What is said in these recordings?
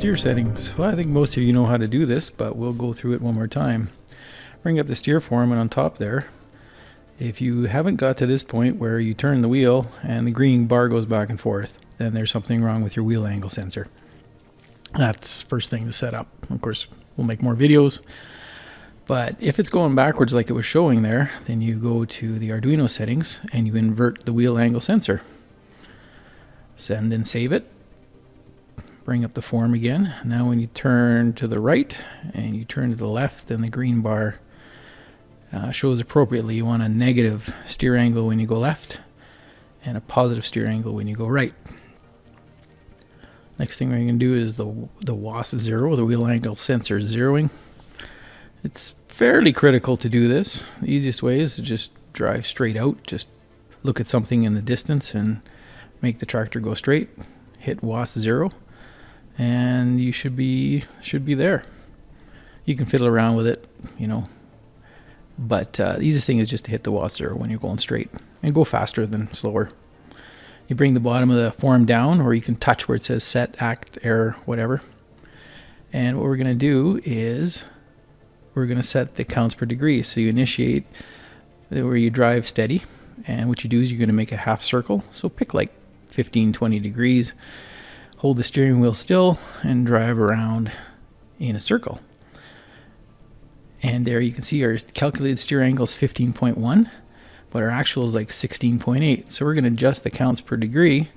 Steer settings. Well, I think most of you know how to do this, but we'll go through it one more time. Bring up the steer form and on top there, if you haven't got to this point where you turn the wheel and the green bar goes back and forth, then there's something wrong with your wheel angle sensor. That's first thing to set up. Of course, we'll make more videos. But if it's going backwards like it was showing there, then you go to the Arduino settings and you invert the wheel angle sensor. Send and save it bring up the form again. Now when you turn to the right and you turn to the left, then the green bar uh, shows appropriately. You want a negative steer angle when you go left and a positive steer angle when you go right. Next thing we're going to do is the, the WAS zero, the wheel angle sensor zeroing. It's fairly critical to do this. The easiest way is to just drive straight out, just look at something in the distance and make the tractor go straight, hit WAS zero and you should be should be there. You can fiddle around with it, you know, but uh, the easiest thing is just to hit the WAS zero when you're going straight and go faster than slower. You bring the bottom of the form down, or you can touch where it says set, act, error, whatever. And what we're going to do is we're going to set the counts per degree. So you initiate where you drive steady, and what you do is you're going to make a half circle. So pick like 15, 20 degrees hold the steering wheel still and drive around in a circle. And there you can see our calculated steer angle is 15.1, but our actual is like 16.8. So we're going to adjust the counts per degree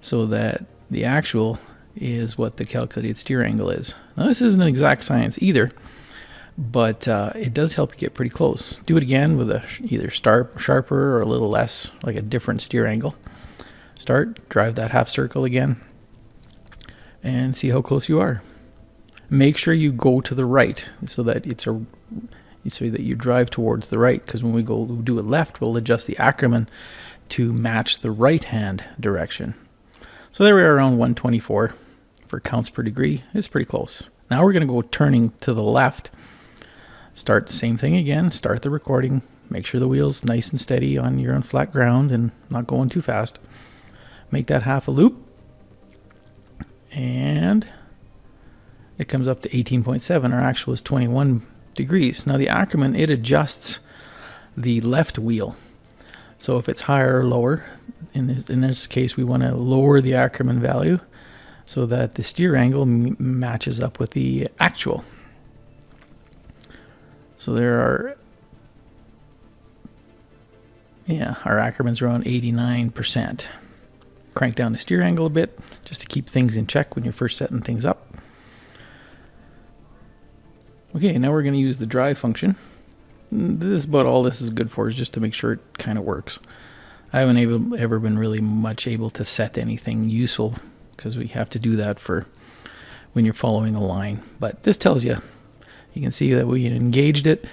so that the actual is what the calculated steer angle is. Now this isn't an exact science either, but uh, it does help you get pretty close. Do it again with a either sharp, sharper or a little less, like a different steer angle. Start, drive that half circle again, and see how close you are. Make sure you go to the right so that it's a so that you drive towards the right because when we go do it left we'll adjust the Ackermann to match the right hand direction. So there we are around 124 for counts per degree. It's pretty close. Now we're going to go turning to the left. Start the same thing again. Start the recording. Make sure the wheel's nice and steady on your own flat ground and not going too fast. Make that half a loop and it comes up to 18.7. Our actual is 21 degrees. Now the Ackerman, it adjusts the left wheel. So if it's higher or lower, in this, in this case we want to lower the Ackerman value so that the steer angle matches up with the actual. So there are, yeah, our Ackerman's around 89% crank down the steer angle a bit just to keep things in check when you're first setting things up. Okay, now we're going to use the drive function. This is about all this is good for is just to make sure it kind of works. I haven't able, ever been really much able to set anything useful because we have to do that for when you're following a line. But this tells you, you can see that we engaged it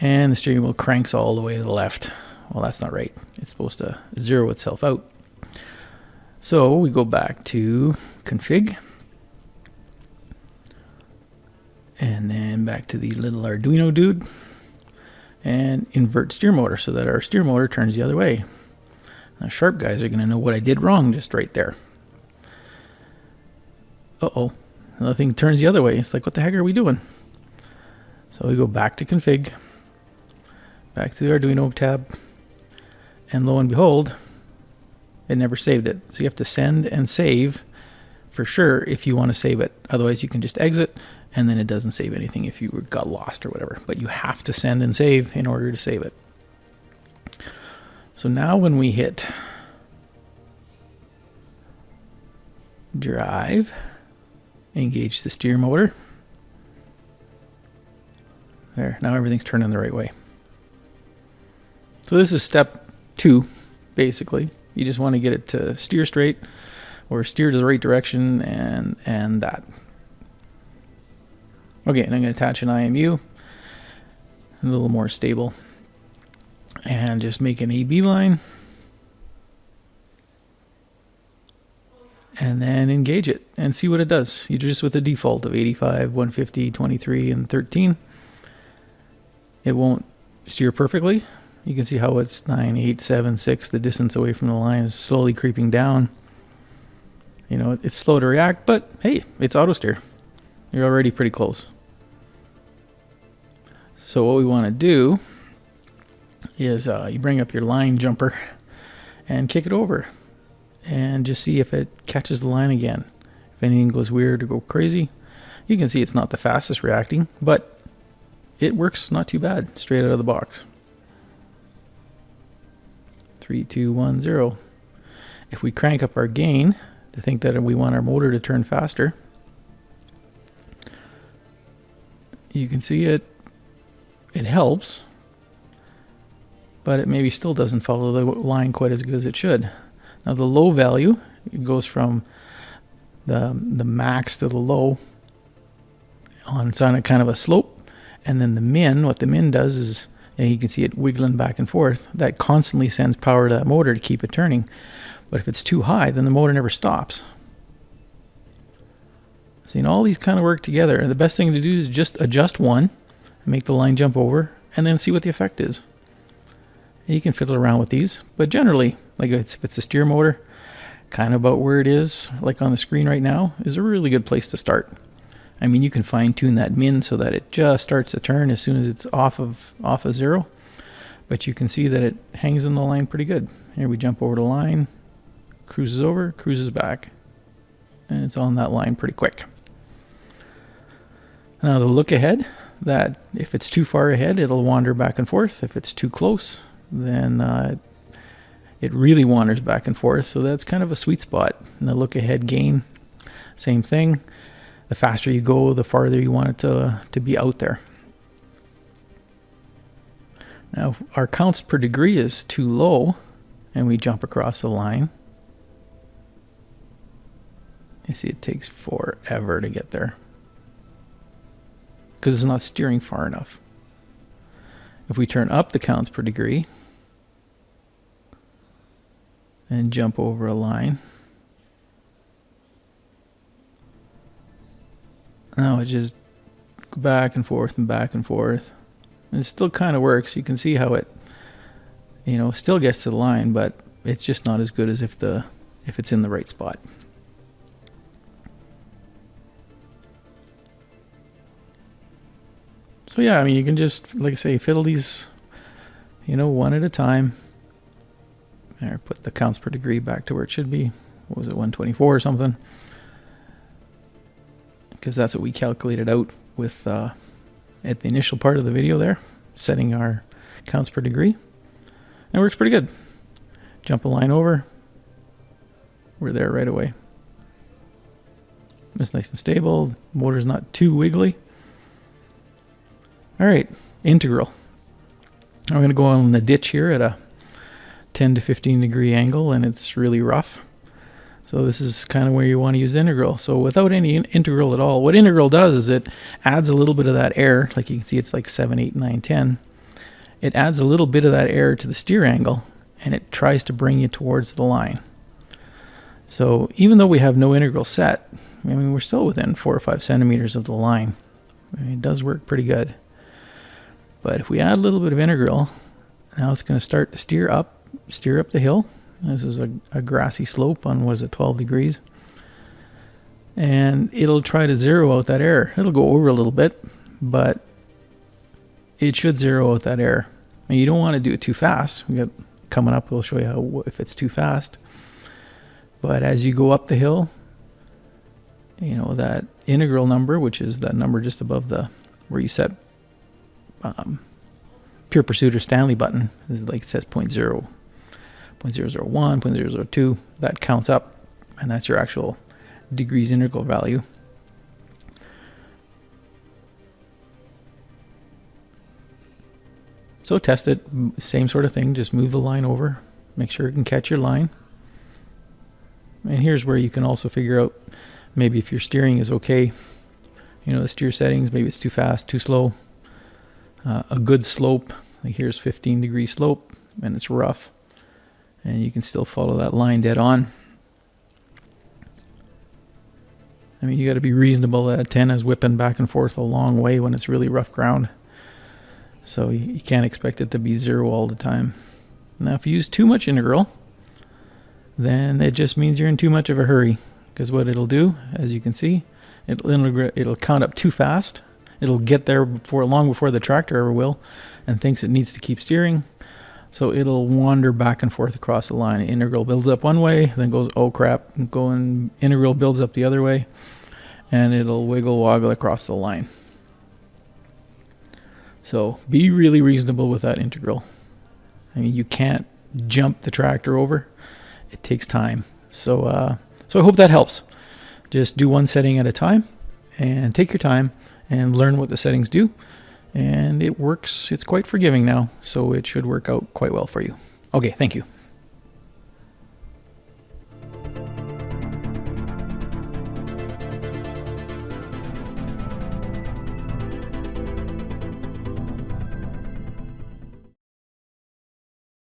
and the steering wheel cranks all the way to the left. Well, that's not right. It's supposed to zero itself out. So we go back to config and then back to the little Arduino dude and invert steer motor so that our steer motor turns the other way. Now sharp guys are going to know what I did wrong just right there. Uh-oh, nothing turns the other way. It's like, what the heck are we doing? So we go back to config, back to the Arduino tab, and lo and behold, it never saved it. So you have to send and save for sure if you want to save it. Otherwise, you can just exit and then it doesn't save anything if you got lost or whatever. But you have to send and save in order to save it. So now when we hit drive, engage the steer motor. There, now everything's turning the right way. So this is step two, basically. You just want to get it to steer straight or steer to the right direction and, and that. Okay, and I'm going to attach an IMU, a little more stable, and just make an AB line. And then engage it and see what it does. You just with the default of 85, 150, 23, and 13. It won't steer perfectly, you can see how it's 9, 8, 7, 6. The distance away from the line is slowly creeping down. You know, it's slow to react, but hey, it's auto steer. You're already pretty close. So what we want to do is uh, you bring up your line jumper and kick it over and just see if it catches the line again. If anything goes weird or go crazy, you can see it's not the fastest reacting, but it works not too bad straight out of the box. Three, two, one, zero. If we crank up our gain to think that we want our motor to turn faster, you can see it it helps but it maybe still doesn't follow the line quite as good as it should now the low value goes from the the max to the low on it's on a kind of a slope and then the min what the min does is and you can see it wiggling back and forth that constantly sends power to that motor to keep it turning but if it's too high then the motor never stops know, all these kind of work together. And the best thing to do is just adjust one, make the line jump over, and then see what the effect is. And you can fiddle around with these, but generally, like if it's a steer motor, kind of about where it is, like on the screen right now, is a really good place to start. I mean, you can fine tune that min so that it just starts to turn as soon as it's off of off of zero. But you can see that it hangs in the line pretty good. Here we jump over the line, cruises over, cruises back, and it's on that line pretty quick. Now the look ahead, that if it's too far ahead, it'll wander back and forth. If it's too close, then uh, it really wanders back and forth. So that's kind of a sweet spot. And the look ahead gain, same thing. The faster you go, the farther you want it to, to be out there. Now our counts per degree is too low and we jump across the line. You see it takes forever to get there because it's not steering far enough. If we turn up the counts per degree and jump over a line, now it just go back and forth and back and forth. And it still kind of works. You can see how it, you know, still gets to the line, but it's just not as good as if the if it's in the right spot. So yeah, I mean, you can just, like I say, fiddle these, you know, one at a time. There, put the counts per degree back to where it should be. What was it, 124 or something? Because that's what we calculated out with uh, at the initial part of the video there, setting our counts per degree. And it works pretty good. Jump a line over. We're there right away. It's nice and stable. Motor's not too wiggly. All right, integral. I'm going to go on the ditch here at a 10 to 15 degree angle and it's really rough. So this is kind of where you want to use integral. So without any integral at all, what integral does is it adds a little bit of that air, like you can see it's like 7, 8, 9, 10. It adds a little bit of that air to the steer angle and it tries to bring you towards the line. So even though we have no integral set, I mean, we're still within 4 or 5 centimeters of the line. I mean, it does work pretty good. But if we add a little bit of integral, now it's going to start to steer up, steer up the hill. This is a, a grassy slope on, was it, 12 degrees? And it'll try to zero out that error. It'll go over a little bit, but it should zero out that error. And you don't want to do it too fast. We got coming up, we'll show you how, if it's too fast. But as you go up the hill, you know, that integral number, which is that number just above the, where you set um, Pure Pursuit or Stanley button. Is like says 0.0, 0.001, 0.002. That counts up, and that's your actual degrees integral value. So test it, same sort of thing, just move the line over, make sure it can catch your line. And here's where you can also figure out maybe if your steering is okay, you know, the steer settings, maybe it's too fast, too slow, uh, a good slope. Like here's 15 degree slope and it's rough. And you can still follow that line dead on. I mean, you got to be reasonable. That antenna is whipping back and forth a long way when it's really rough ground. So you, can't expect it to be zero all the time. Now, if you use too much integral, then it just means you're in too much of a hurry. Because what it'll do, as you can see, It'll it'll count up too fast. It'll get there before long before the tractor ever will, and thinks it needs to keep steering. So it'll wander back and forth across the line. Integral builds up one way, then goes, oh crap, going integral builds up the other way, and it'll wiggle woggle across the line. So be really reasonable with that integral. I mean, you can't jump the tractor over. It takes time. So, uh, so I hope that helps. Just do one setting at a time and take your time and learn what the settings do. And it works. It's quite forgiving now, so it should work out quite well for you. Okay, thank you.